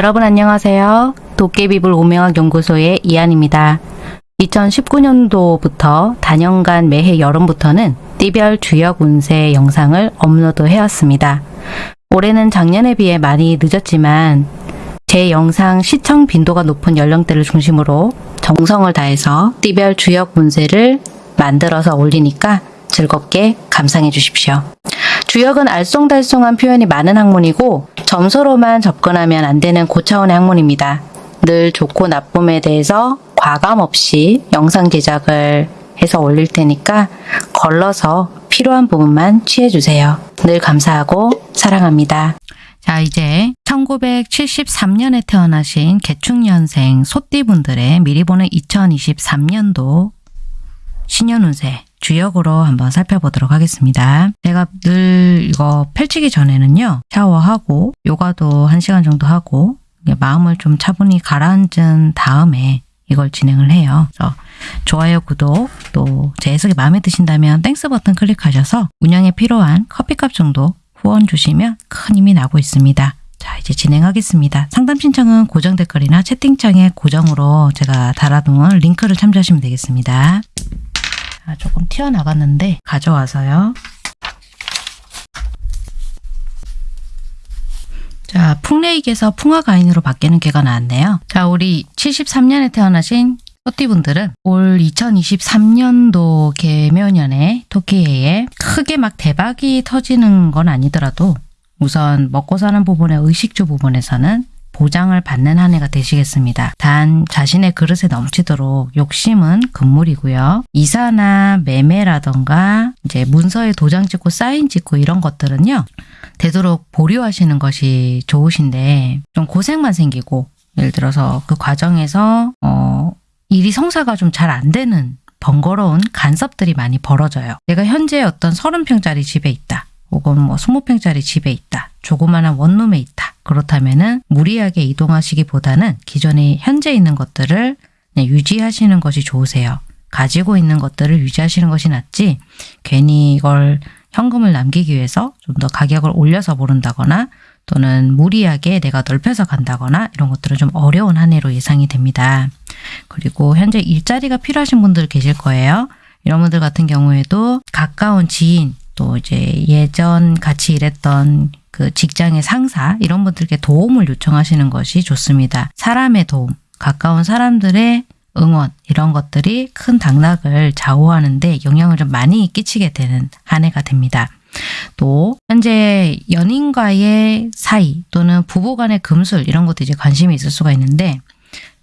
여러분 안녕하세요. 도깨비불 오명학 연구소의 이한입니다. 2019년도부터 단연간 매해 여름부터는 띠별 주역 운세 영상을 업로드 해왔습니다. 올해는 작년에 비해 많이 늦었지만 제 영상 시청 빈도가 높은 연령대를 중심으로 정성을 다해서 띠별 주역 운세를 만들어서 올리니까 즐겁게 감상해 주십시오. 주역은 알쏭달쏭한 표현이 많은 학문이고 점수로만 접근하면 안 되는 고차원의 학문입니다. 늘 좋고 나쁨에 대해서 과감 없이 영상 제작을 해서 올릴 테니까 걸러서 필요한 부분만 취해주세요. 늘 감사하고 사랑합니다. 자, 이제 1973년에 태어나신 개축년생 소띠분들의 미리 보는 2023년도 신년운세 주역으로 한번 살펴보도록 하겠습니다. 제가 늘 이거 펼치기 전에는요. 샤워하고 요가도 1시간 정도 하고 마음을 좀 차분히 가라앉은 다음에 이걸 진행을 해요. 그래서 좋아요, 구독, 또 제 해석이 마음에 드신다면 Thanks 버튼 클릭하셔서 운영에 필요한 커피값 정도 후원 주시면 큰 힘이 나고 있습니다. 자, 이제 진행하겠습니다. 상담 신청은 고정 댓글이나 채팅창에 고정으로 제가 달아놓은 링크를 참조하시면 되겠습니다. 자, 조금 튀어나갔는데 가져와서요. 자, 풍레익에서 풍화가인으로 바뀌는 개가 나왔네요. 자, 우리 73년에 태어나신 토띠분들은 올 2023년도 개묘년에 토끼해에 크게 막 대박이 터지는 건 아니더라도 우선 먹고 사는 부분의 의식주 부분에서는 보장을 받는 한 해가 되시겠습니다. 단 자신의 그릇에 넘치도록 욕심은 금물이고요. 이사나 매매라던가 이제 문서에 도장 찍고 사인 찍고 이런 것들은요. 되도록 보류하시는 것이 좋으신데 좀 고생만 생기고 예를 들어서 그 과정에서 어 일이 성사가 좀 잘 안 되는 번거로운 간섭들이 많이 벌어져요. 내가 현재 어떤 30평짜리 집에 있다. 혹은 뭐 20평짜리 집에 있다. 조그마한 원룸에 있다. 그렇다면은 무리하게 이동하시기보다는 기존에 현재 있는 것들을 유지하시는 것이 좋으세요. 가지고 있는 것들을 유지하시는 것이 낫지 괜히 이걸 현금을 남기기 위해서 좀 더 가격을 올려서 모른다거나 또는 무리하게 내가 넓혀서 간다거나 이런 것들은 좀 어려운 한 해로 예상이 됩니다. 그리고 현재 일자리가 필요하신 분들 계실 거예요. 이런 분들 같은 경우에도 가까운 지인 또 이제 예전 같이 일했던 그 직장의 상사 이런 분들께 도움을 요청하시는 것이 좋습니다. 사람의 도움, 가까운 사람들의 응원 이런 것들이 큰 당락을 좌우하는데 영향을 좀 많이 끼치게 되는 한 해가 됩니다. 또 현재 연인과의 사이 또는 부부 간의 금술 이런 것도 이제 관심이 있을 수가 있는데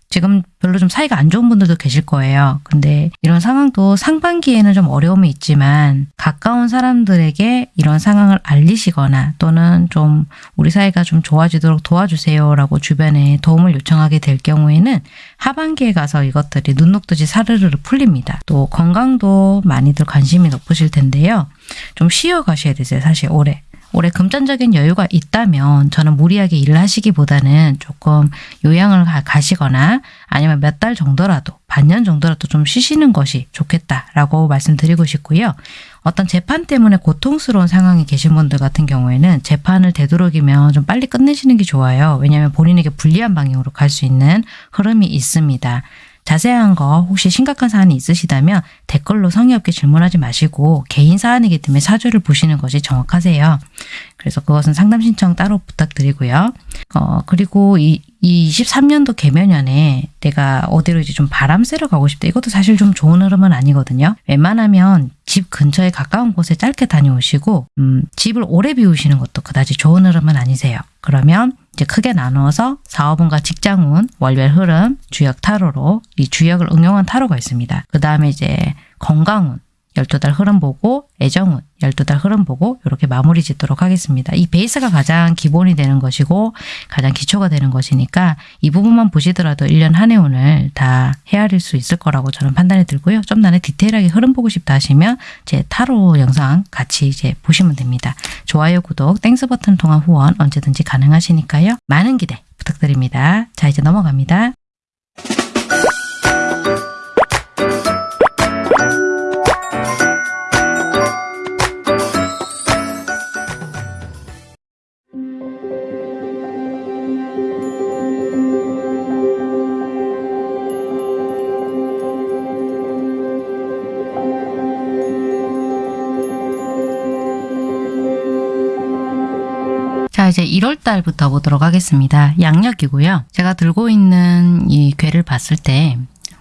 지금 별로 좀 사이가 안 좋은 분들도 계실 거예요. 근데 이런 상황도 상반기에는 좀 어려움이 있지만 가까운 사람들에게 이런 상황을 알리시거나 또는 좀 우리 사이가 좀 좋아지도록 도와주세요 라고 주변에 도움을 요청하게 될 경우에는 하반기에 가서 이것들이 눈 녹듯이 사르르르 풀립니다. 또 건강도 많이들 관심이 높으실 텐데요. 좀 쉬어 가셔야 되세요. 사실 올해. 올해 금전적인 여유가 있다면 저는 무리하게 일을 하시기보다는 조금 요양을 가시거나 아니면 몇 달 정도라도 반년 정도라도 좀 쉬시는 것이 좋겠다라고 말씀드리고 싶고요. 어떤 재판 때문에 고통스러운 상황이 계신 분들 같은 경우에는 재판을 되도록이면 좀 빨리 끝내시는 게 좋아요. 왜냐하면 본인에게 불리한 방향으로 갈 수 있는 흐름이 있습니다. 자세한 거 혹시 심각한 사안이 있으시다면 댓글로 성의 없게 질문하지 마시고 개인 사안이기 때문에 사주를 보시는 것이 정확하세요. 그래서 그것은 상담 신청 따로 부탁드리고요. 어, 그리고 이, 이 23년도 개면연에 내가 어디로 이제 좀 바람 쐬러 가고 싶다. 이것도 사실 좀 좋은 흐름은 아니거든요. 웬만하면 집 근처에 가까운 곳에 짧게 다녀오시고 음, 집을 오래 비우시는 것도 그다지 좋은 흐름은 아니세요. 그러면 이제 크게 나누어서 사업운과 직장운, 월별 흐름, 주역 타로로 이 주역을 응용한 타로가 있습니다. 그 다음에 이제 건강운, 12달 흐름 보고 애정운 12달 흐름 보고 이렇게 마무리 짓도록 하겠습니다. 이 베이스가 가장 기본이 되는 것이고 가장 기초가 되는 것이니까 이 부분만 보시더라도 1년 한 해운을 다 헤아릴 수 있을 거라고 저는 판단이 들고요. 좀 나는 디테일하게 흐름 보고 싶다 하시면 제 타로 영상 같이 이제 보시면 됩니다. 좋아요, 구독, Thanks 버튼 통한 후원 언제든지 가능하시니까요. 많은 기대 부탁드립니다. 자 이제 넘어갑니다. 이제 1월 달부터 보도록 하겠습니다. 양력이고요. 제가 들고 있는 이 괴를 봤을 때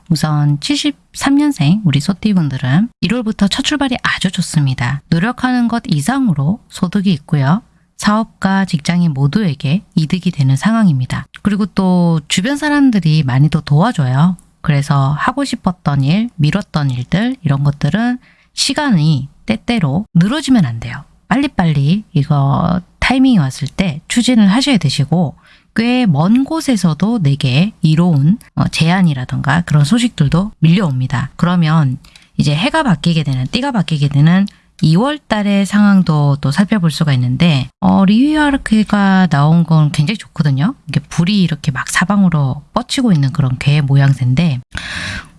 우선 73년생 우리 소띠분들은 1월부터 첫 출발이 아주 좋습니다. 노력하는 것 이상으로 소득이 있고요. 사업가 직장인 모두에게 이득이 되는 상황입니다. 그리고 또 주변 사람들이 많이 더 도와줘요. 그래서 하고 싶었던 일, 미뤘던 일들 이런 것들은 시간이 때때로 늘어지면 안 돼요. 빨리빨리 이거 타이밍이 왔을 때 추진을 하셔야 되시고 꽤 먼 곳에서도 내게 이로운 어, 제안이라던가 그런 소식들도 밀려옵니다. 그러면 이제 해가 바뀌게 되는 띠가 바뀌게 되는 2월 달의 상황도 또 살펴볼 수가 있는데 어, 리위아르크가 나온 건 굉장히 좋거든요. 이게 불이 이렇게 막 사방으로 뻗치고 있는 그런 괴 모양새인데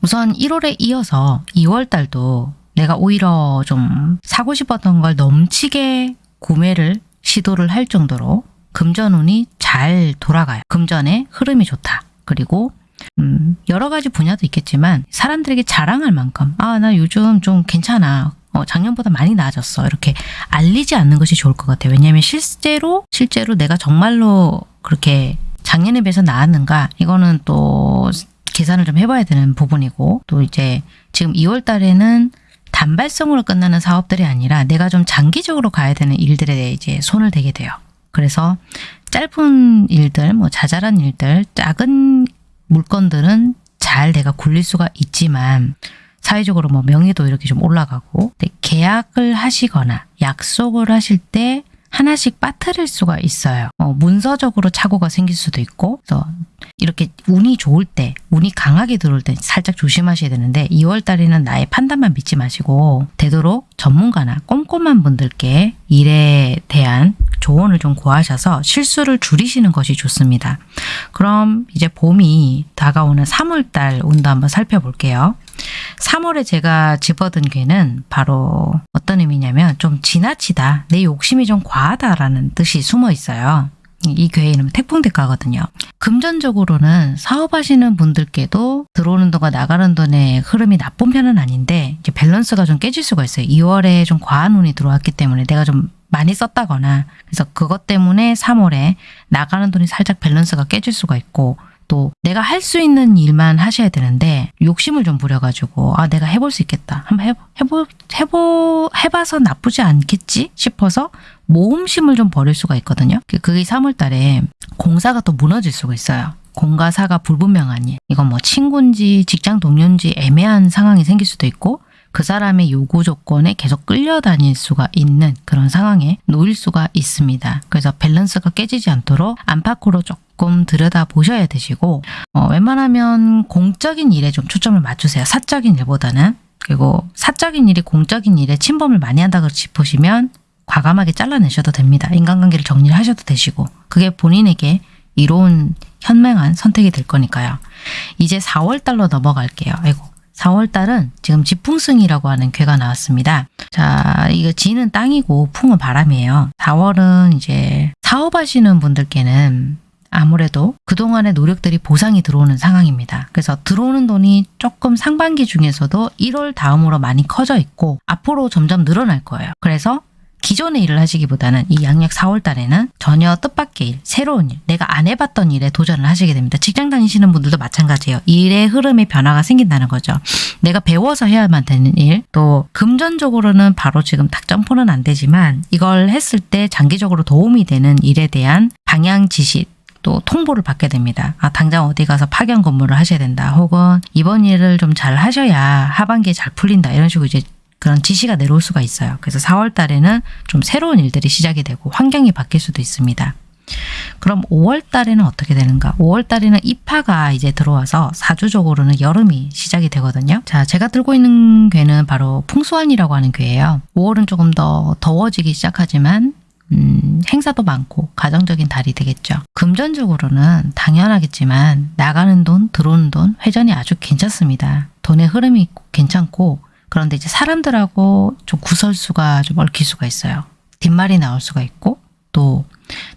우선 1월에 이어서 2월 달도 내가 오히려 좀 사고 싶었던 걸 넘치게 구매를 시도를 할 정도로 금전운이 잘 돌아가요. 금전의 흐름이 좋다. 그리고 음, 여러 가지 분야도 있겠지만 사람들에게 자랑할 만큼 아 나 요즘 좀 괜찮아. 어, 작년보다 많이 나아졌어. 이렇게 알리지 않는 것이 좋을 것 같아요. 왜냐하면 실제로 실제로 내가 정말로 그렇게 작년에 비해서 나았는가 이거는 또 계산을 좀 해봐야 되는 부분이고 또 이제 지금 2월 달에는 단발성으로 끝나는 사업들이 아니라 내가 좀 장기적으로 가야 되는 일들에 이제 손을 대게 돼요. 그래서 짧은 일들, 뭐 자잘한 일들, 작은 물건들은 잘 내가 굴릴 수가 있지만 사회적으로 뭐 명예도 이렇게 좀 올라가고 계약을 하시거나 약속을 하실 때 하나씩 빠뜨릴 수가 있어요. 어, 문서적으로 착오가 생길 수도 있고 그래서 이렇게 운이 좋을 때, 운이 강하게 들어올 때 살짝 조심하셔야 되는데 2월 달에는 나의 판단만 믿지 마시고 되도록 전문가나 꼼꼼한 분들께 일에 대한 조언을 좀 구하셔서 실수를 줄이시는 것이 좋습니다. 그럼 이제 봄이 다가오는 3월 달 운도 한번 살펴볼게요. 3월에 제가 집어든 괴는 바로 어떤 의미냐면 좀 지나치다, 내 욕심이 좀 과하다라는 뜻이 숨어 있어요. 이 괴의 이름은 태풍대가거든요. 금전적으로는 사업하시는 분들께도 들어오는 돈과 나가는 돈의 흐름이 나쁜 편은 아닌데 이제 밸런스가 좀 깨질 수가 있어요. 2월에 좀 과한 운이 들어왔기 때문에 내가 좀 많이 썼다거나 그래서 그것 때문에 3월에 나가는 돈이 살짝 밸런스가 깨질 수가 있고 또 내가 할 수 있는 일만 하셔야 되는데 욕심을 좀 부려가지고 아 내가 해볼 수 있겠다 한번 해보, 해보, 해보, 해봐서 나쁘지 않겠지 싶어서 모험심을 좀 버릴 수가 있거든요. 그게 3월 달에 공사가 또 무너질 수가 있어요. 공과 사가 불분명한 일. 이건 뭐 친구인지 직장 동료인지 애매한 상황이 생길 수도 있고 그 사람의 요구 조건에 계속 끌려다닐 수가 있는 그런 상황에 놓일 수가 있습니다. 그래서 밸런스가 깨지지 않도록 안팎으로 조금 들여다 보셔야 되시고 어, 웬만하면 공적인 일에 좀 초점을 맞추세요. 사적인 일보다는. 그리고 사적인 일이 공적인 일에 침범을 많이 한다고 싶으시면 과감하게 잘라내셔도 됩니다. 인간관계를 정리를 하셔도 되시고 그게 본인에게 이로운 현명한 선택이 될 거니까요. 이제 4월달로 넘어갈게요. 아이고 4월달은 지금 지풍승이라고 하는 괴가 나왔습니다. 자, 이거 지는 땅이고 풍은 바람이에요. 4월은 이제 사업하시는 분들께는 아무래도 그동안의 노력들이 보상이 들어오는 상황입니다. 그래서 들어오는 돈이 조금 상반기 중에서도 1월 다음으로 많이 커져 있고 앞으로 점점 늘어날 거예요. 그래서 기존의 일을 하시기보다는 이 양력 4월 달에는 전혀 뜻밖의 일, 새로운 일, 내가 안 해봤던 일에 도전을 하시게 됩니다. 직장 다니시는 분들도 마찬가지예요. 일의 흐름에 변화가 생긴다는 거죠. 내가 배워서 해야만 되는 일, 또 금전적으로는 바로 지금 딱 점프는 안 되지만 이걸 했을 때 장기적으로 도움이 되는 일에 대한 방향 지시, 또 통보를 받게 됩니다. 아, 당장 어디 가서 파견 근무를 하셔야 된다. 혹은 이번 일을 좀 잘 하셔야 하반기에 잘 풀린다. 이런 식으로 이제 그런 지시가 내려올 수가 있어요. 그래서 4월 달에는 좀 새로운 일들이 시작이 되고 환경이 바뀔 수도 있습니다. 그럼 5월 달에는 어떻게 되는가? 5월 달에는 입하가 이제 들어와서 사주적으로는 여름이 시작이 되거든요. 자, 제가 들고 있는 괴는 바로 풍수환이라고 하는 괴예요. 5월은 조금 더 더워지기 시작하지만 음, 행사도 많고 가정적인 달이 되겠죠. 금전적으로는 당연하겠지만 나가는 돈, 들어오는 돈, 회전이 아주 괜찮습니다. 돈의 흐름이 괜찮고 그런데 이제 사람들하고 좀 구설수가 좀 얽힐 수가 있어요. 뒷말이 나올 수가 있고 또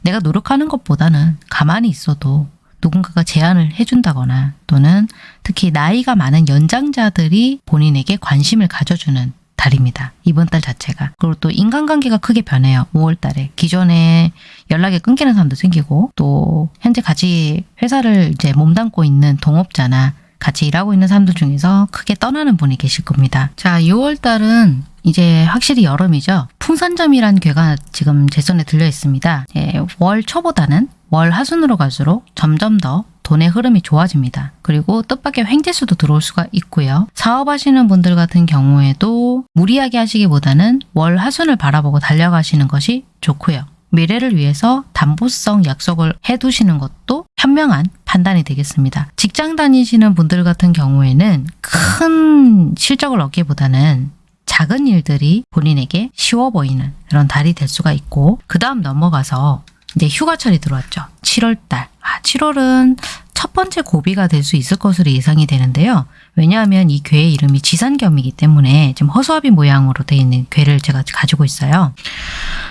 내가 노력하는 것보다는 가만히 있어도 누군가가 제안을 해준다거나 또는 특히 나이가 많은 연장자들이 본인에게 관심을 가져주는 달입니다. 이번 달 자체가. 그리고 또 인간관계가 크게 변해요. 5월 달에. 기존에 연락이 끊기는 사람도 생기고 또 현재 같이 회사를 이제 몸담고 있는 동업자나 같이 일하고 있는 사람들 중에서 크게 떠나는 분이 계실 겁니다. 자, 6월 달은 이제 확실히 여름이죠. 풍산점이란 괴가 지금 제 손에 들려 있습니다. 예, 월 초보다는 월 하순으로 갈수록 점점 더 돈의 흐름이 좋아집니다. 그리고 뜻밖의 횡재수도 들어올 수가 있고요. 사업하시는 분들 같은 경우에도 무리하게 하시기보다는 월 하순을 바라보고 달려가시는 것이 좋고요. 미래를 위해서 담보성 약속을 해두시는 것도 현명한 판단이 되겠습니다. 직장 다니시는 분들 같은 경우에는 큰 실적을 얻기보다는 작은 일들이 본인에게 쉬워 보이는 그런 달이 될 수가 있고 그 다음 넘어가서 이제 휴가철이 들어왔죠. 7월달. 아, 7월은 첫 번째 고비가 될 수 있을 것으로 예상이 되는데요. 왜냐하면 이 괴의 이름이 지산겸이기 때문에 지금 허수아비 모양으로 되어 있는 괴를 제가 가지고 있어요.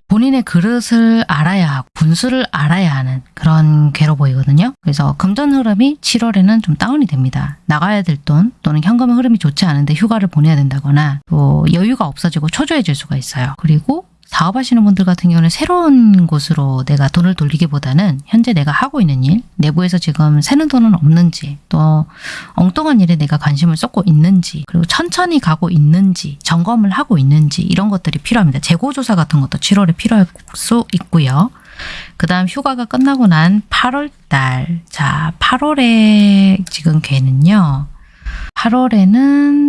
본인의 그릇을 알아야 하고 분수를 알아야 하는 그런 괴로 보이거든요. 그래서 금전 흐름이 7월에는 좀 다운이 됩니다. 나가야 될 돈 또는 현금 흐름이 좋지 않은데 휴가를 보내야 된다거나 또 여유가 없어지고 초조해질 수가 있어요. 그리고 사업하시는 분들 같은 경우는 새로운 곳으로 내가 돈을 돌리기보다는 현재 내가 하고 있는 일, 내부에서 지금 새는 돈은 없는지, 또 엉뚱한 일에 내가 관심을 쏟고 있는지, 그리고 천천히 가고 있는지, 점검을 하고 있는지 이런 것들이 필요합니다. 재고조사 같은 것도 7월에 필요할 수 있고요. 그 다음 휴가가 끝나고 난 8월 달. 자, 8월에 지금 괴는요. 8월에는 택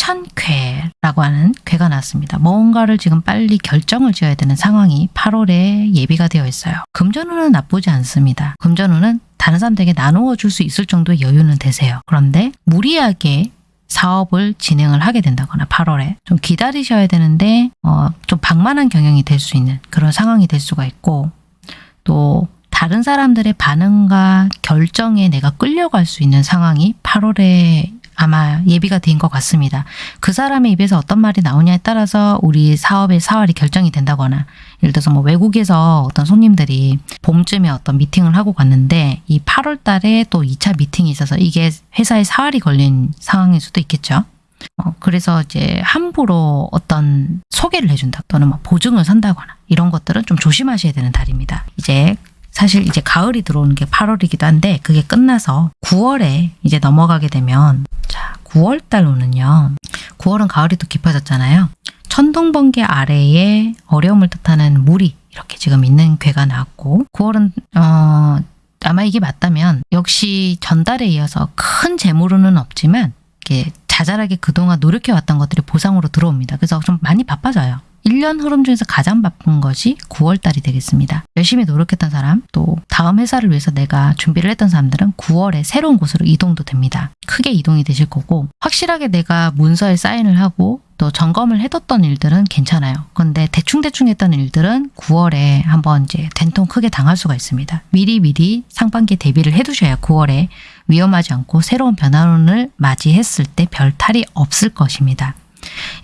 천쾌라고 하는 괴가 나왔습니다. 뭔가를 지금 빨리 결정을 지어야 되는 상황이 8월에 예비가 되어 있어요. 금전운은 나쁘지 않습니다. 금전운은 다른 사람들에게 나누어 줄 수 있을 정도의 여유는 되세요. 그런데 무리하게 사업을 진행을 하게 된다거나 8월에 좀 기다리셔야 되는데 어, 좀 방만한 경영이 될 수 있는 그런 상황이 될 수가 있고 또 다른 사람들의 반응과 결정에 내가 끌려갈 수 있는 상황이 8월에 아마 예비가 된 것 같습니다. 그 사람의 입에서 어떤 말이 나오냐에 따라서 우리 사업의 사활이 결정이 된다거나 예를 들어서 뭐 외국에서 어떤 손님들이 봄쯤에 어떤 미팅을 하고 갔는데 이 8월 달에 또 2차 미팅이 있어서 이게 회사의 사활이 걸린 상황일 수도 있겠죠. 어, 그래서 이제 함부로 어떤 소개를 해준다 또는 뭐 보증을 선다거나 이런 것들은 좀 조심하셔야 되는 달입니다. 이제 사실 이제 가을이 들어오는 게 8월이기도 한데 그게 끝나서 9월에 이제 넘어가게 되면 자 9월 달로는요. 9월은 가을이 또 깊어졌잖아요. 천둥번개 아래에 어려움을 뜻하는 물이 이렇게 지금 있는 괴가 나왔고 9월은 어, 아마 이게 맞다면 역시 전달에 이어서 큰 재물은 없지만 이게 자잘하게 그동안 노력해왔던 것들이 보상으로 들어옵니다. 그래서 좀 많이 바빠져요. 1년 흐름 중에서 가장 바쁜 것이 9월달이 되겠습니다. 열심히 노력했던 사람, 또 다음 회사를 위해서 내가 준비를 했던 사람들은 9월에 새로운 곳으로 이동도 됩니다. 크게 이동이 되실 거고 확실하게 내가 문서에 사인을 하고 또 점검을 해뒀던 일들은 괜찮아요. 근데 대충대충 했던 일들은 9월에 한번 이제 된통 크게 당할 수가 있습니다. 미리미리 상반기 대비를 해두셔야 9월에 위험하지 않고 새로운 변화운을 맞이했을 때 별 탈이 없을 것입니다.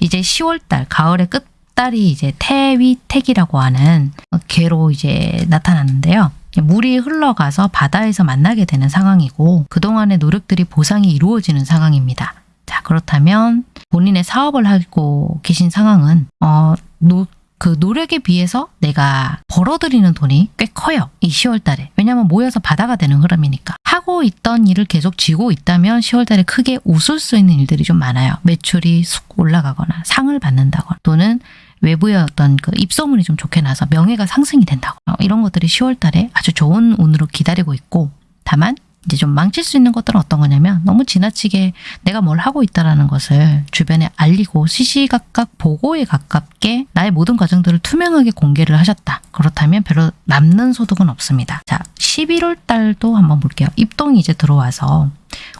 이제 10월달 가을의 끝 달이 이제 태위택이라고 하는 괘로 이제 나타났는데요. 물이 흘러가서 바다에서 만나게 되는 상황이고 그동안의 노력들이 보상이 이루어지는 상황입니다. 자 그렇다면 본인의 사업을 하고 계신 상황은 어, 노, 그 노력에 비해서 내가 벌어들이는 돈이 꽤 커요. 이 10월 달에. 왜냐하면 모여서 바다가 되는 흐름이니까. 하고 있던 일을 계속 쥐고 있다면 10월 달에 크게 웃을 수 있는 일들이 좀 많아요. 매출이 쑥 올라가거나 상을 받는다거나 또는 외부의 어떤 그 입소문이 좀 좋게 나서 명예가 상승이 된다고 어, 이런 것들이 10월 달에 아주 좋은 운으로 기다리고 있고 다만 이제 좀 망칠 수 있는 것들은 어떤 거냐면 너무 지나치게 내가 뭘 하고 있다라는 것을 주변에 알리고 시시각각 보고에 가깝게 나의 모든 과정들을 투명하게 공개를 하셨다. 그렇다면 별로 남는 소득은 없습니다. 자, 11월 달도 한번 볼게요. 입동이 이제 들어와서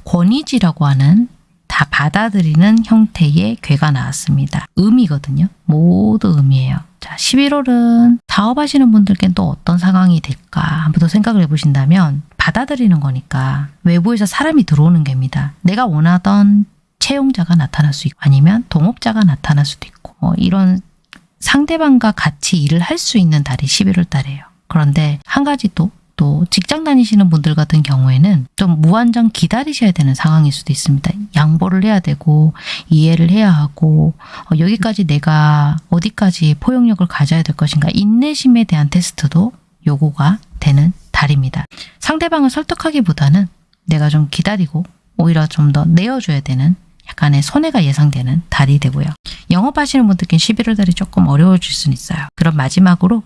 권위지라고 하는 다 받아들이는 형태의 괴가 나왔습니다. 음이거든요. 모두 음이에요. 자, 11월은 사업하시는 분들께는 또 어떤 상황이 될까 한번 더 생각을 해보신다면 받아들이는 거니까 외부에서 사람이 들어오는 겁니다. 내가 원하던 채용자가 나타날 수 있고 아니면 동업자가 나타날 수도 있고 어, 이런 상대방과 같이 일을 할 수 있는 달이 11월 달이에요. 그런데 한 가지 또 또 직장 다니시는 분들 같은 경우에는 좀 무한정 기다리셔야 되는 상황일 수도 있습니다. 양보를 해야 되고 이해를 해야 하고 어, 여기까지 내가 어디까지 포용력을 가져야 될 것인가 인내심에 대한 테스트도 요구가 되는 달입니다. 상대방을 설득하기보다는 내가 좀 기다리고 오히려 좀 더 내어줘야 되는 약간의 손해가 예상되는 달이 되고요. 영업하시는 분들께는 11월 달이 조금 어려워질 수는 있어요. 그럼 마지막으로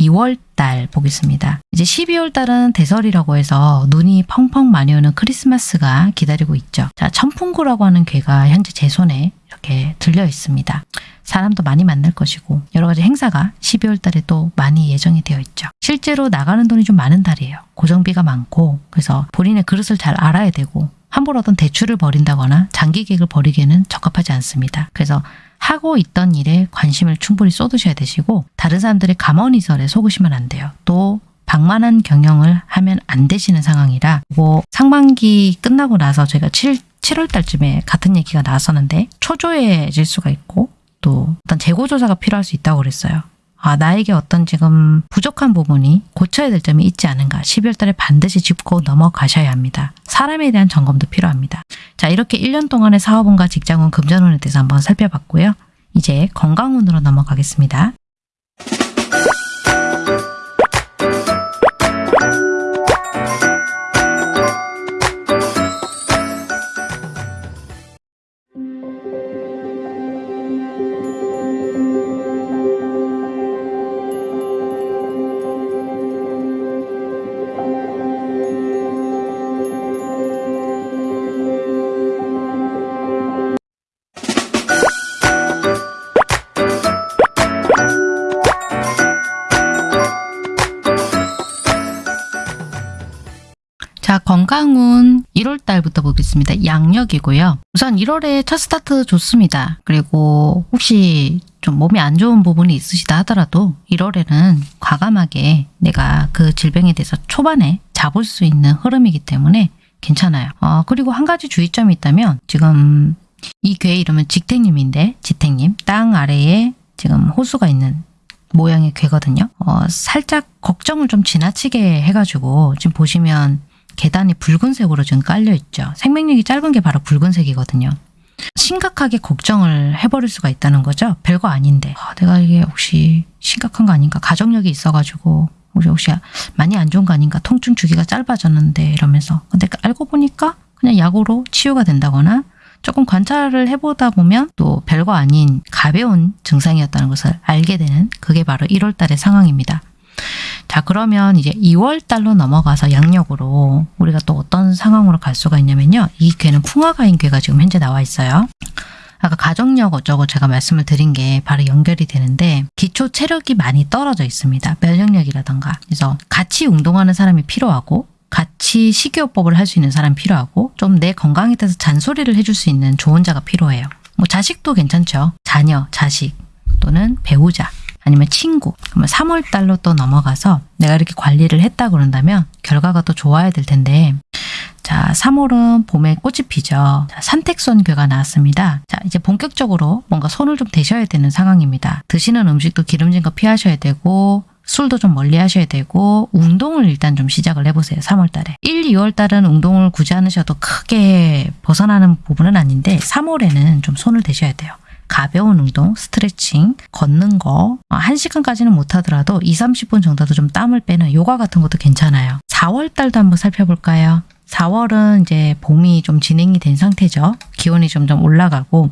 12월 달 보겠습니다. 이제 12월 달은 대설이라고 해서 눈이 펑펑 많이 오는 크리스마스가 기다리고 있죠. 자, 천풍구라고 하는 괴가 현재 제 손에 이렇게 들려 있습니다. 사람도 많이 만날 것이고 여러 가지 행사가 12월 달에 또 많이 예정이 되어 있죠. 실제로 나가는 돈이 좀 많은 달이에요. 고정비가 많고 그래서 본인의 그릇을 잘 알아야 되고 함부로 어떤 대출을 벌인다거나 장기 계획을 벌이기에는 적합하지 않습니다. 그래서 하고 있던 일에 관심을 충분히 쏟으셔야 되시고 다른 사람들의 감언이설에 속으시면 안 돼요. 또 방만한 경영을 하면 안 되시는 상황이라 뭐 상반기 끝나고 나서 저희가 7, 7월 달쯤에 같은 얘기가 나왔었는데 초조해질 수가 있고 또 어떤 재고 조사가 필요할 수 있다고 그랬어요. 아, 나에게 어떤 지금 부족한 부분이 고쳐야 될 점이 있지 않은가. 12월 달에 반드시 짚고 넘어가셔야 합니다. 사람에 대한 점검도 필요합니다. 자, 이렇게 1년 동안의 사업운과 직장운, 금전운에 대해서 한번 살펴봤고요. 이제 건강운으로 넘어가겠습니다. 보겠습니다. 양력이고요. 우선 1월에 첫 스타트 좋습니다. 그리고 혹시 좀 몸이 안 좋은 부분이 있으시다 하더라도 1월에는 과감하게 내가 그 질병에 대해서 초반에 잡을 수 있는 흐름이기 때문에 괜찮아요. 어, 그리고 한 가지 주의점이 있다면 지금 이괴 이름은 직택님인데 지택님 땅 아래에 지금 호수가 있는 모양의 괴거든요. 어, 살짝 걱정을 좀 지나치게 해가지고 지금 보시면 계단이 붉은색으로 지금 깔려 있죠. 생명력이 짧은 게 바로 붉은색이거든요. 심각하게 걱정을 해버릴 수가 있다는 거죠. 별거 아닌데 아, 내가 이게 혹시 심각한 거 아닌가 가족력이 있어가지고 혹시 혹시 많이 안 좋은 거 아닌가 통증 주기가 짧아졌는데 이러면서 근데 알고 보니까 그냥 약으로 치유가 된다거나 조금 관찰을 해보다 보면 또 별거 아닌 가벼운 증상이었다는 것을 알게 되는 그게 바로 1월 달의 상황입니다. 자 그러면 이제 2월 달로 넘어가서 양력으로 우리가 또 어떤 상황으로 갈 수가 있냐면요. 이 괴는 풍화가인 괴가 지금 현재 나와 있어요. 아까 가정력 어쩌고 제가 말씀을 드린 게 바로 연결이 되는데 기초 체력이 많이 떨어져 있습니다. 면역력이라던가 그래서 같이 운동하는 사람이 필요하고 같이 식이요법을 할 수 있는 사람이 필요하고 좀 내 건강에 대해서 잔소리를 해줄 수 있는 조언자가 필요해요. 뭐 자식도 괜찮죠. 자녀, 자식 또는 배우자 아니면 친구 그러면 3월 달로 또 넘어가서 내가 이렇게 관리를 했다 그런다면 결과가 또 좋아야 될 텐데 자 3월은 봄에 꽃이 피죠. 자, 산택손괴가 나왔습니다. 자 이제 본격적으로 뭔가 손을 좀 대셔야 되는 상황입니다. 드시는 음식도 기름진 거 피하셔야 되고 술도 좀 멀리 하셔야 되고 운동을 일단 좀 시작을 해보세요. 3월 달에. 1, 2월 달은 운동을 굳이 않으셔도 크게 벗어나는 부분은 아닌데 3월에는 좀 손을 대셔야 돼요. 가벼운 운동, 스트레칭, 걷는 거, 1시간까지는 못하더라도 2, 30분 정도도 좀 땀을 빼는 요가 같은 것도 괜찮아요. 4월 달도 한번 살펴볼까요? 4월은 이제 봄이 좀 진행이 된 상태죠. 기온이 점점 올라가고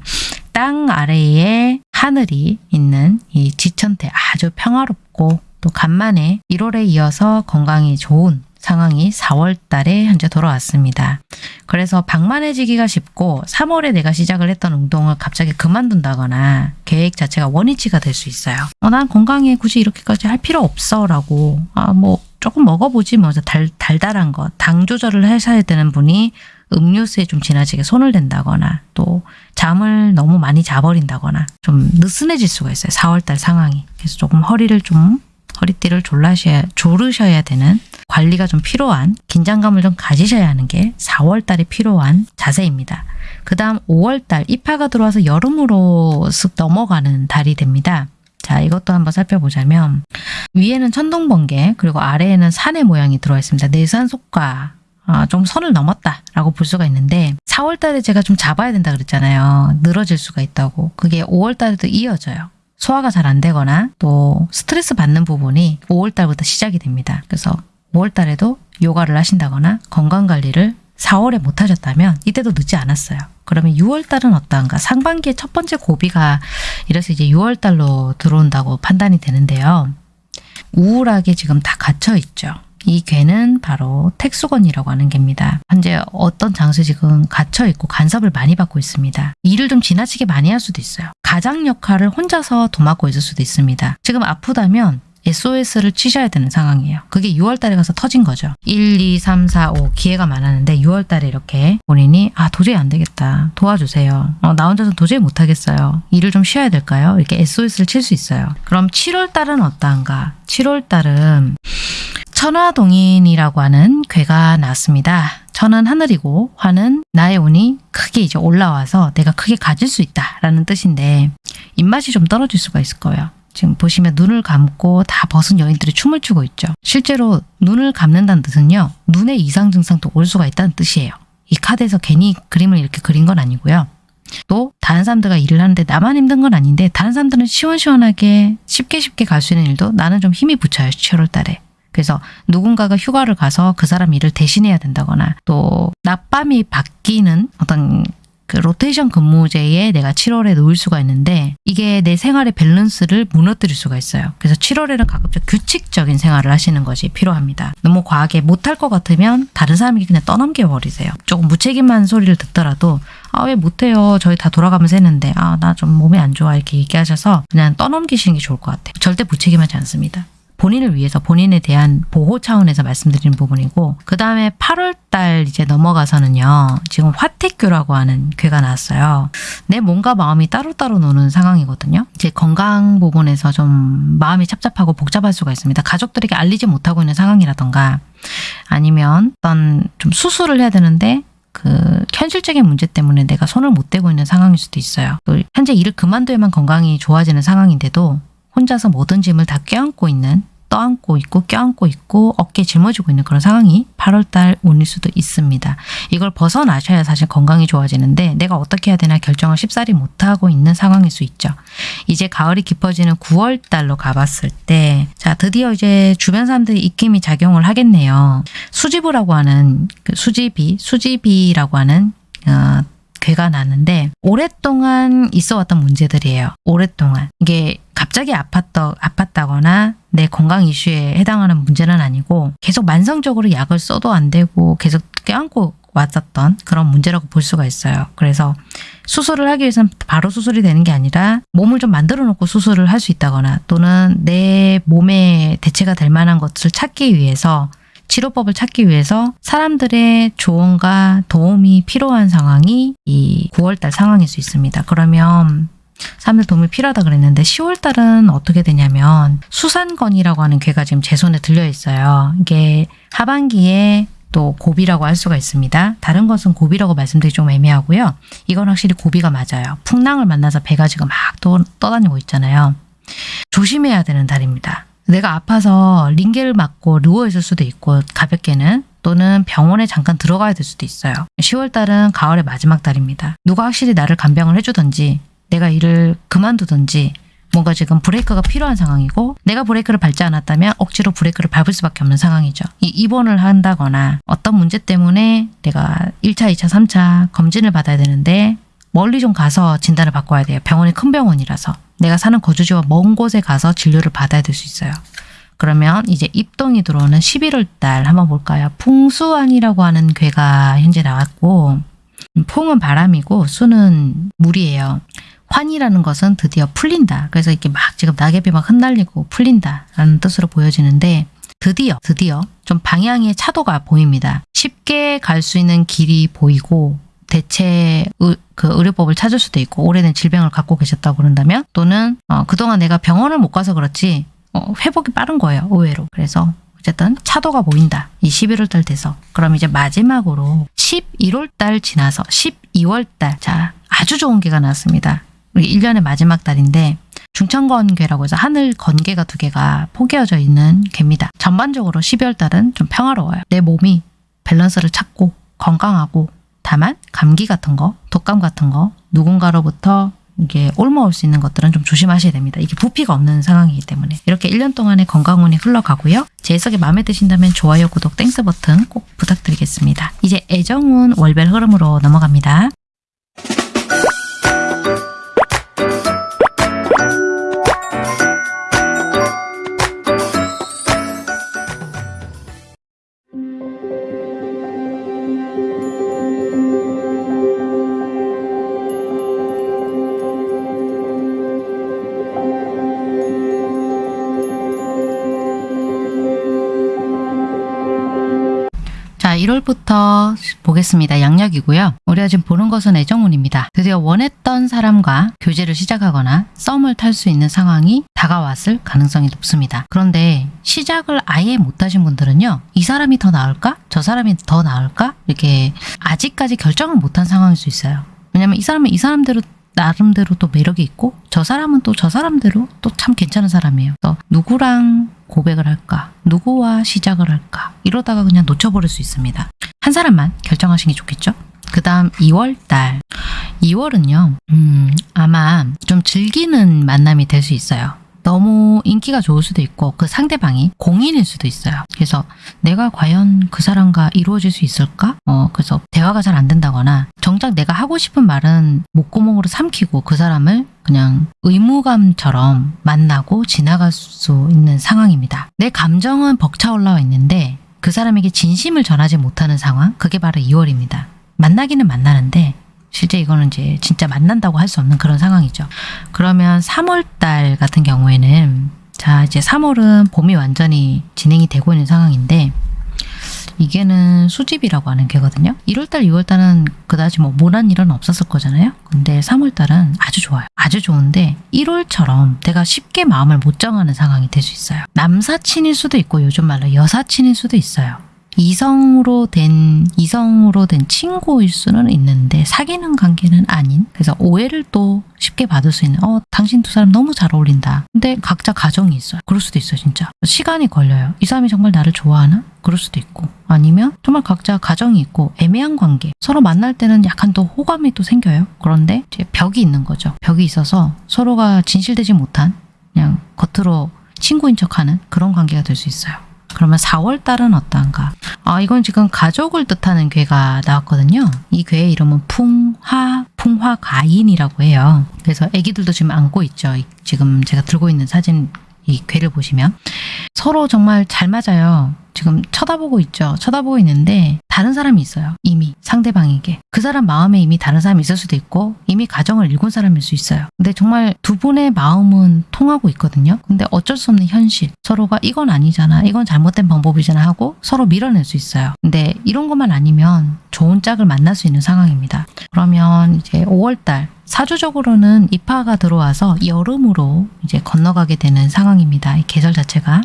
땅 아래에 하늘이 있는 이 지천태 아주 평화롭고 또 간만에 1월에 이어서 건강이 좋은 상황이 4월 달에 현재 돌아왔습니다. 그래서 방만해지기가 쉽고 3월에 내가 시작을 했던 운동을 갑자기 그만둔다거나 계획 자체가 원위치가 될 수 있어요. 어, 난 건강에 굳이 이렇게까지 할 필요 없어 라고 아, 뭐 조금 먹어보지 뭐 달, 달달한 거당 조절을 하셔야 되는 분이 음료수에 좀 지나치게 손을 댄다거나 또 잠을 너무 많이 자버린다거나 좀 느슨해질 수가 있어요. 4월달 상황이. 그래서 조금 허리를 좀 허리띠를 졸라셔야, 조르셔야 되는 관리가 좀 필요한 긴장감을 좀 가지셔야 하는 게 4월 달에 필요한 자세입니다. 그 다음 5월 달 입하가 들어와서 여름으로 쓱 넘어가는 달이 됩니다. 자, 이것도 한번 살펴보자면 위에는 천둥번개 그리고 아래에는 산의 모양이 들어와 있습니다. 내산속과 아, 좀 선을 넘었다라고 볼 수가 있는데 4월 달에 제가 좀 잡아야 된다 그랬잖아요. 늘어질 수가 있다고. 그게 5월 달에도 이어져요. 소화가 잘 안 되거나 또 스트레스 받는 부분이 5월 달부터 시작이 됩니다. 그래서 5월 달에도 요가를 하신다거나 건강 관리를 4월에 못 하셨다면 이때도 늦지 않았어요. 그러면 6월 달은 어떠한가? 상반기의 첫 번째 고비가 이래서 이제 6월 달로 들어온다고 판단이 되는데요. 우울하게 지금 다 갇혀 있죠. 이 괴는 바로 택수건이라고 하는 개입니다. 현재 어떤 장소에 지금 갇혀 있고 간섭을 많이 받고 있습니다. 일을 좀 지나치게 많이 할 수도 있어요. 가장 역할을 혼자서 도맡고 있을 수도 있습니다. 지금 아프다면 SOS를 치셔야 되는 상황이에요. 그게 6월 달에 가서 터진 거죠. 1, 2, 3, 4, 5 기회가 많았는데 6월 달에 이렇게 본인이 아 도저히 안 되겠다. 도와주세요. 어, 나 혼자서 도저히 못 하겠어요. 일을 좀 쉬어야 될까요? 이렇게 SOS를 칠 수 있어요. 그럼 7월 달은 어떠한가? 7월 달은 천화동인이라고 하는 괴가 나왔습니다. 천은 하늘이고 화는 나의 운이 크게 이제 올라와서 내가 크게 가질 수 있다라는 뜻인데 입맛이 좀 떨어질 수가 있을 거예요. 지금 보시면 눈을 감고 다 벗은 여인들이 춤을 추고 있죠. 실제로 눈을 감는다는 뜻은요. 눈에 이상 증상도 올 수가 있다는 뜻이에요. 이 카드에서 괜히 그림을 이렇게 그린 건 아니고요. 또 다른 사람들과 일을 하는데 나만 힘든 건 아닌데 다른 사람들은 시원시원하게 쉽게 쉽게 갈 수 있는 일도 나는 좀 힘이 붙여요. 7월 달에. 그래서 누군가가 휴가를 가서 그 사람 일을 대신해야 된다거나 또 낮밤이 바뀌는 어떤 그 로테이션 근무제에 내가 7월에 놓일 수가 있는데 이게 내 생활의 밸런스를 무너뜨릴 수가 있어요. 그래서 7월에는 가급적 규칙적인 생활을 하시는 것이 필요합니다. 너무 과하게 못할 것 같으면 다른 사람에게 그냥 떠넘겨 버리세요. 조금 무책임한 소리를 듣더라도 아 왜 못해요. 저희 다 돌아가면서 했는데 아 나 좀 몸이 안 좋아 이렇게 얘기하셔서 그냥 떠넘기시는 게 좋을 것 같아요. 절대 무책임하지 않습니다. 본인을 위해서 본인에 대한 보호 차원에서 말씀드리는 부분이고 그 다음에 8월 달 이제 넘어가서는요 지금 화택규라고 하는 괘가 나왔어요. 내 몸과 마음이 따로따로 노는 상황이거든요. 이제 건강 부분에서 좀 마음이 착잡하고 복잡할 수가 있습니다. 가족들에게 알리지 못하고 있는 상황이라던가 아니면 어떤 좀 수술을 해야 되는데 그 현실적인 문제 때문에 내가 손을 못 대고 있는 상황일 수도 있어요. 또 현재 일을 그만둬야만 건강이 좋아지는 상황인데도 혼자서 모든 짐을 다 껴안고 있는 떠안고 있고 껴안고 있고 어깨 짊어지고 있는 그런 상황이 8월달 운일 수도 있습니다. 이걸 벗어나셔야 사실 건강이 좋아지는데 내가 어떻게 해야 되나 결정을 쉽사리 못하고 있는 상황일 수 있죠. 이제 가을이 깊어지는 9월달로 가봤을 때 자 드디어 이제 주변 사람들이 입김이 작용을 하겠네요. 수지부라고 하는 그 수지비, 수지비라고 하는 어, 괴가 나는데 오랫동안 있어 왔던 문제들이에요. 오랫동안. 이게 갑자기 아팠다, 아팠다거나 내 건강 이슈에 해당하는 문제는 아니고 계속 만성적으로 약을 써도 안 되고 계속 껴안고 왔었던 그런 문제라고 볼 수가 있어요. 그래서 수술을 하기 위해서는 바로 수술이 되는 게 아니라 몸을 좀 만들어 놓고 수술을 할 수 있다거나 또는 내 몸에 대체가 될 만한 것을 찾기 위해서 치료법을 찾기 위해서 사람들의 조언과 도움이 필요한 상황이 이 9월달 상황일 수 있습니다. 그러면 사람들 도움이 필요하다 그랬는데 10월달은 어떻게 되냐면 수산건이라고 하는 괴가 지금 제 손에 들려 있어요. 이게 하반기에 또 고비라고 할 수가 있습니다. 다른 것은 고비라고 말씀드리기 좀 애매하고요. 이건 확실히 고비가 맞아요. 풍랑을 만나서 배가 지금 막 또, 떠다니고 있잖아요. 조심해야 되는 달입니다. 내가 아파서 링겔을 맞고 누워있을 수도 있고 가볍게는 또는 병원에 잠깐 들어가야 될 수도 있어요. 10월달은 가을의 마지막 달입니다. 누가 확실히 나를 간병을 해주든지 내가 일을 그만두든지 뭔가 지금 브레이크가 필요한 상황이고 내가 브레이크를 밟지 않았다면 억지로 브레이크를 밟을 수밖에 없는 상황이죠. 이 입원을 한다거나 어떤 문제 때문에 내가 1차, 2차, 3차 검진을 받아야 되는데 멀리 좀 가서 진단을 와야 돼요. 병원이 큰 병원이라서. 내가 사는 거주지와 먼 곳에 가서 진료를 받아야 될 수 있어요. 그러면 이제 입동이 들어오는 11월 달 한번 볼까요? 풍수안이라고 하는 괴가 현재 나왔고 풍은 바람이고 수는 물이에요. 환이라는 것은 드디어 풀린다. 그래서 이렇게 막 지금 낙엽이 막 흩날리고 풀린다라는 뜻으로 보여지는데 드디어 드디어 좀 방향의 차도가 보입니다. 쉽게 갈 수 있는 길이 보이고 대체 의, 그 의료법을 찾을 수도 있고 오래된 질병을 갖고 계셨다고 그런다면 또는 어, 그동안 내가 병원을 못 가서 그렇지 어, 회복이 빠른 거예요. 의외로. 그래서 어쨌든 차도가 보인다. 이 11월 달 돼서. 그럼 이제 마지막으로 11월 달 지나서 12월 달. 자, 아주 좋은 기가 나왔습니다. 우리 1년의 마지막 달인데 중천건괘라고 해서 하늘 건괘가 두 개가 포개어져 있는 괘입니다. 전반적으로 12월 달은 좀 평화로워요. 내 몸이 밸런스를 찾고 건강하고 다만 감기 같은 거, 독감 같은 거 누군가로부터 이게 옮아올 수 있는 것들은 좀 조심하셔야 됩니다. 이게 부피가 없는 상황이기 때문에 이렇게 1년 동안의 건강운이 흘러가고요. 제 해석이 마음에 드신다면 좋아요, 구독, Thanks 버튼 꼭 부탁드리겠습니다. 이제 애정운 월별 흐름으로 넘어갑니다. 자, 1월부터 보겠습니다. 양력이고요. 우리가 지금 보는 것은 애정운입니다. 드디어 원했던 사람과 교제를 시작하거나 썸을 탈 수 있는 상황이 다가왔을 가능성이 높습니다. 그런데 시작을 아예 못하신 분들은요. 이 사람이 더 나을까? 저 사람이 더 나을까? 이렇게 아직까지 결정을 못한 상황일 수 있어요. 왜냐면 이 사람은 이 사람대로 나름대로 또 매력이 있고 저 사람은 또 저 사람대로 또 참 괜찮은 사람이에요. 그래서 누구랑 고백을 할까? 누구와 시작을 할까? 이러다가 그냥 놓쳐버릴 수 있습니다. 한 사람만 결정하시는 게 좋겠죠? 그 다음 2월 달. 2월은요, 음, 아마 좀 즐기는 만남이 될 수 있어요. 너무 인기가 좋을 수도 있고 그 상대방이 공인일 수도 있어요. 그래서 내가 과연 그 사람과 이루어질 수 있을까? 어, 그래서 대화가 잘 안 된다거나 정작 내가 하고 싶은 말은 목구멍으로 삼키고 그 사람을 그냥 의무감처럼 만나고 지나갈 수 있는 상황입니다. 내 감정은 벅차 올라와 있는데 그 사람에게 진심을 전하지 못하는 상황, 그게 바로 2월입니다. 만나기는 만나는데 실제 이거는 이제 진짜 만난다고 할 수 없는 그런 상황이죠. 그러면 3월 달 같은 경우에는 자 이제 3월은 봄이 완전히 진행이 되고 있는 상황인데 이게는 수집이라고 하는 게거든요. 1월달, 2월달은 그다지 뭐 모난 일은 없었을 거잖아요. 근데 3월달은 아주 좋아요. 아주 좋은데 1월처럼 내가 쉽게 마음을 못 정하는 상황이 될 수 있어요. 남사친일 수도 있고 요즘 말로 여사친일 수도 있어요. 이성으로 된 이성으로 된 친구일 수는 있는데 사귀는 관계는 아닌. 그래서 오해를 또 쉽게 받을 수 있는 어 당신 두 사람 너무 잘 어울린다. 근데 각자 가정이 있어요. 그럴 수도 있어요 진짜. 시간이 걸려요. 이 사람이 정말 나를 좋아하나? 그럴 수도 있고. 아니면 정말 각자 가정이 있고 애매한 관계. 서로 만날 때는 약간 더 호감이 또 생겨요. 그런데 이제 벽이 있는 거죠. 벽이 있어서 서로가 진실되지 못한 그냥 겉으로 친구인 척하는 그런 관계가 될 수 있어요 그러면 4월 달은 어떤가? 아, 이건 지금 가족을 뜻하는 괴가 나왔거든요. 이 괴의 이름은 풍화, 풍화가인이라고 해요. 그래서 아기들도 지금 안고 있죠. 이- 지금 제가 들고 있는 사진 이 괴를 보시면 서로 정말 잘 맞아요. 지금 쳐다보고 있죠. 쳐다보고 있는데 다른 사람이 있어요. 이미 상대방에게. 그 사람 마음에 이미 다른 사람이 있을 수도 있고 이미 가정을 일군 사람일 수 있어요. 근데 정말 두 분의 마음은 통하고 있거든요. 근데 어쩔 수 없는 현실. 서로가 이건 아니잖아. 이건 잘못된 방법이잖아 하고 서로 밀어낼 수 있어요. 근데 이런 것만 아니면 좋은 짝을 만날 수 있는 상황입니다. 그러면 이제 5월달 사주적으로는 입하가 들어와서 여름으로 이제 건너가게 되는 상황입니다. 이 계절 자체가.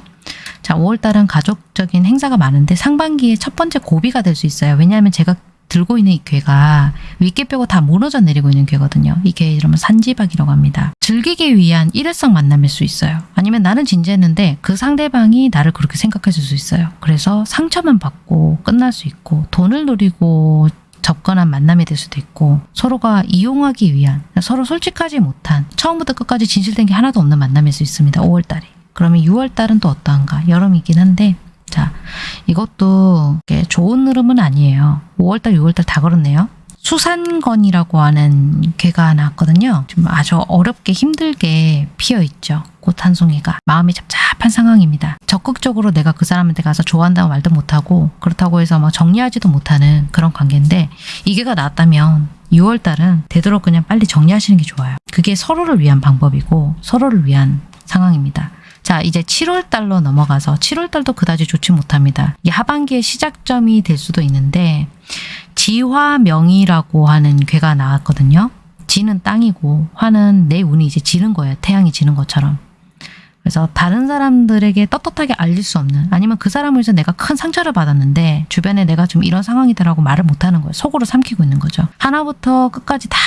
자, 5월달은 가족적인 행사가 많은데 상반기에 첫 번째 고비가 될 수 있어요. 왜냐하면 제가 들고 있는 이 괴가 윗개 빼고 다 무너져 내리고 있는 괴거든요. 이게 이러면 산지박이라고 합니다. 즐기기 위한 일회성 만남일 수 있어요. 아니면 나는 진지했는데 그 상대방이 나를 그렇게 생각했을 수 있어요. 그래서 상처만 받고 끝날 수 있고 돈을 노리고 접근한 만남이 될 수도 있고 서로가 이용하기 위한 서로 솔직하지 못한 처음부터 끝까지 진실된 게 하나도 없는 만남일 수 있습니다. 5월달이. 그러면 6월달은 또 어떠한가? 여름이긴 한데 자 이것도 좋은 흐름은 아니에요. 5월달, 6월달 다 그렇네요. 수산건이라고 하는 괴가 나왔거든요. 좀 아주 어렵게 힘들게 피어 있죠. 꽃한 송이가 마음이 잡잡한 상황입니다. 적극적으로 내가 그 사람한테 가서 좋아한다고 말도 못하고 그렇다고 해서 막 정리하지도 못하는 그런 관계인데 이 괴가 나왔다면 6월달은 되도록 그냥 빨리 정리하시는 게 좋아요. 그게 서로를 위한 방법이고 서로를 위한 상황입니다. 자, 이제 7월 달로 넘어가서 7월 달도 그다지 좋지 못합니다. 이게 하반기의 시작점이 될 수도 있는데 지화명이라고 하는 괴가 나왔거든요. 지는 땅이고 화는 내 운이 이제 지는 거예요. 태양이 지는 것처럼. 그래서 다른 사람들에게 떳떳하게 알릴 수 없는 아니면 그 사람을 위해서 내가 큰 상처를 받았는데 주변에 내가 좀 이런 상황이다라고 말을 못하는 거예요. 속으로 삼키고 있는 거죠. 하나부터 끝까지 다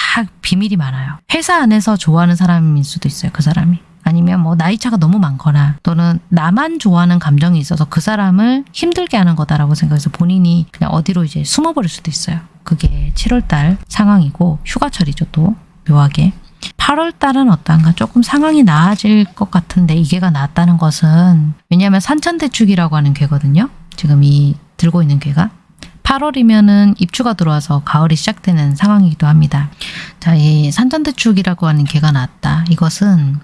비밀이 많아요. 회사 안에서 좋아하는 사람일 수도 있어요. 그 사람이. 아니면 뭐 나이 차가 너무 많거나 또는 나만 좋아하는 감정이 있어서 그 사람을 힘들게 하는 거다라고 생각해서 본인이 그냥 어디로 이제 숨어버릴 수도 있어요. 그게 7월달 상황이고 휴가철이죠 또 묘하게. 8월달은 어떤가 조금 상황이 나아질 것 같은데 이게가 나았다는 것은 왜냐하면 산천대축이라고 하는 괴거든요. 지금 이 들고 있는 괴가 8월이면은 입추가 들어와서 가을이 시작되는 상황이기도 합니다. 자, 이 산천대축이라고 하는 괴가 나왔다. 이것은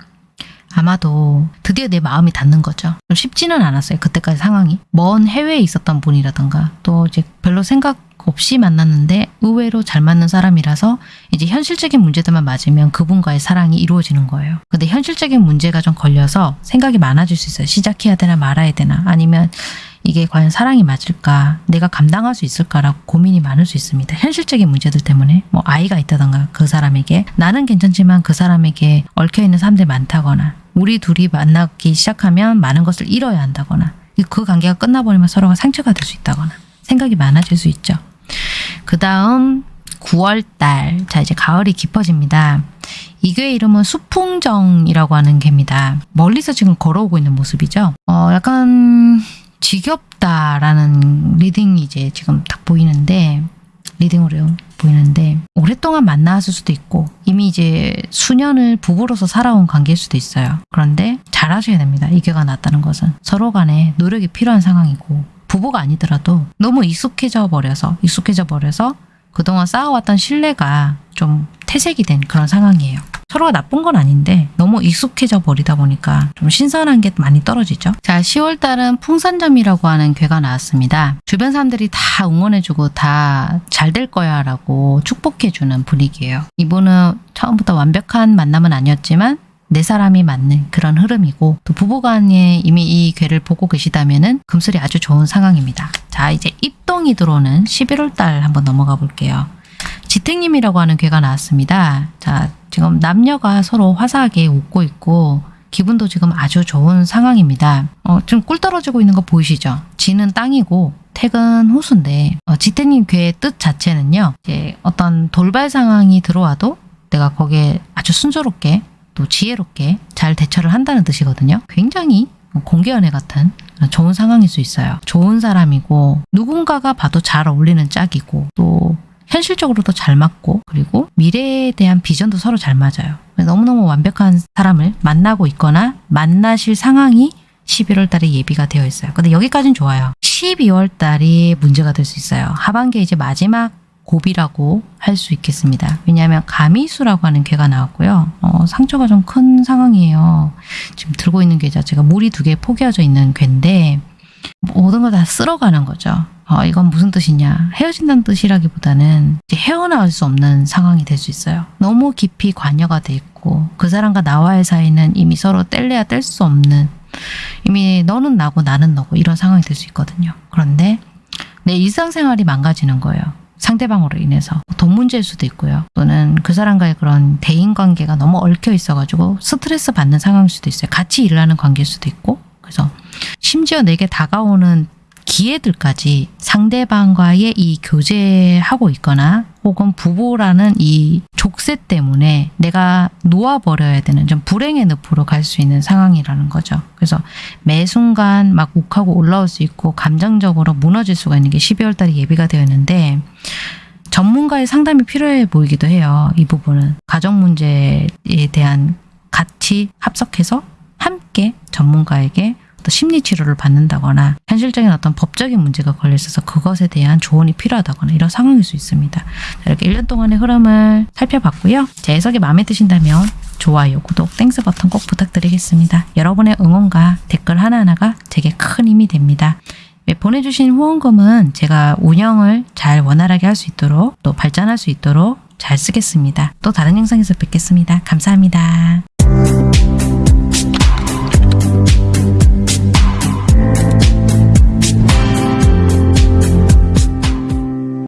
아마도 드디어 내 마음이 닿는 거죠. 좀 쉽지는 않았어요. 그때까지 상황이. 먼 해외에 있었던 분이라던가 또 이제 별로 생각 없이 만났는데 의외로 잘 맞는 사람이라서 이제 현실적인 문제들만 맞으면 그분과의 사랑이 이루어지는 거예요. 근데 현실적인 문제가 좀 걸려서 생각이 많아질 수 있어요. 시작해야 되나 말아야 되나 아니면 이게 과연 사랑이 맞을까 내가 감당할 수 있을까라고 고민이 많을 수 있습니다. 현실적인 문제들 때문에 뭐 아이가 있다던가 그 사람에게 나는 괜찮지만 그 사람에게 얽혀있는 사람들이 많다거나 우리 둘이 만나기 시작하면 많은 것을 잃어야 한다거나 그 관계가 끝나버리면 서로가 상처가 될 수 있다거나 생각이 많아질 수 있죠. 그 다음 9월달 자 이제 가을이 깊어집니다. 이 괴의 이름은 수풍정이라고 하는 개입니다. 멀리서 지금 걸어오고 있는 모습이죠. 어 약간 지겹다라는 reading이 이제 지금 딱 보이는데 reading으로 보이는데 오랫동안 만나왔을 수도 있고 이미 이제 수년을 부부로서 살아온 관계일 수도 있어요. 그런데 잘하셔야 됩니다. 이 괘가 났다는 것은 서로 간에 노력이 필요한 상황이고 부부가 아니더라도 너무 익숙해져 버려서 익숙해져 버려서 그동안 쌓아왔던 신뢰가 좀 퇴색이 된 그런 상황이에요. 서로가 나쁜 건 아닌데 너무 익숙해져 버리다 보니까 좀 신선한 게 많이 떨어지죠. 자, 10월 달은 풍산점이라고 하는 괘가 나왔습니다. 주변 사람들이 다 응원해주고 다 잘 될 거야 라고 축복해주는 분위기예요. 이분은 처음부터 완벽한 만남은 아니었지만 내 사람이 맞는 그런 흐름이고 또 부부간에 이미 이 괴를 보고 계시다면 금슬이 아주 좋은 상황입니다. 자 이제 입동이 들어오는 11월 달 한번 넘어가 볼게요. 지택님이라고 하는 괴가 나왔습니다. 자 지금 남녀가 서로 화사하게 웃고 있고 기분도 지금 아주 좋은 상황입니다. 어, 지금 꿀 떨어지고 있는 거 보이시죠? 지는 땅이고 퇴근 호수인데 어, 지택님 괴의 뜻 자체는요. 이제 어떤 돌발 상황이 들어와도 내가 거기에 아주 순조롭게 또 지혜롭게 잘 대처를 한다는 뜻이거든요. 굉장히 공개연애 같은 좋은 상황일 수 있어요. 좋은 사람이고 누군가가 봐도 잘 어울리는 짝이고 또 현실적으로도 잘 맞고 그리고 미래에 대한 비전도 서로 잘 맞아요. 너무너무 완벽한 사람을 만나고 있거나 만나실 상황이 11월 달에 예비가 되어 있어요. 근데 여기까지는 좋아요. 12월 달이 문제가 될 수 있어요. 하반기에 이제 마지막 고비라고 할 수 있겠습니다. 왜냐하면 가미수라고 하는 괴가 나왔고요. 어, 상처가 좀 큰 상황이에요. 지금 들고 있는 괴 자체가 물이 두 개 포개어져 있는 괴인데 모든 걸 다 쓸어가는 거죠. 어, 이건 무슨 뜻이냐. 헤어진다는 뜻이라기보다는 헤어나올 수 없는 상황이 될 수 있어요. 너무 깊이 관여가 돼 있고 그 사람과 나와의 사이는 이미 서로 뗄래야 뗄 수 없는 이미 너는 나고 나는 너고 이런 상황이 될 수 있거든요. 그런데 내 일상생활이 망가지는 거예요. 상대방으로 인해서 돈 문제일 수도 있고요. 또는 그 사람과의 그런 대인관계가 너무 얽혀 있어가지고 스트레스 받는 상황일 수도 있어요. 같이 일을 하는 관계일 수도 있고 그래서 심지어 내게 다가오는 기회들까지 상대방과의 이 교제하고 있거나 혹은 부부라는 이 족쇄 때문에 내가 놓아버려야 되는 좀 불행의 늪으로 갈 수 있는 상황이라는 거죠. 그래서 매 순간 막 욱하고 올라올 수 있고 감정적으로 무너질 수가 있는 게 12월 달에 예비가 되어 있는데 전문가의 상담이 필요해 보이기도 해요. 이 부분은. 가정 문제에 대한 같이 합석해서 함께 전문가에게 또 심리 치료를 받는다거나 현실적인 어떤 법적인 문제가 걸려 있어서 그것에 대한 조언이 필요하다거나 이런 상황일 수 있습니다. 이렇게 1년 동안의 흐름을 살펴봤고요. 제 해석이 마음에 드신다면 좋아요, 구독, Thanks 버튼 꼭 부탁드리겠습니다. 여러분의 응원과 댓글 하나하나가 제게 큰 힘이 됩니다. 네, 보내주신 후원금은 제가 운영을 잘 원활하게 할 수 있도록 또 발전할 수 있도록 잘 쓰겠습니다. 또 다른 영상에서 뵙겠습니다. 감사합니다.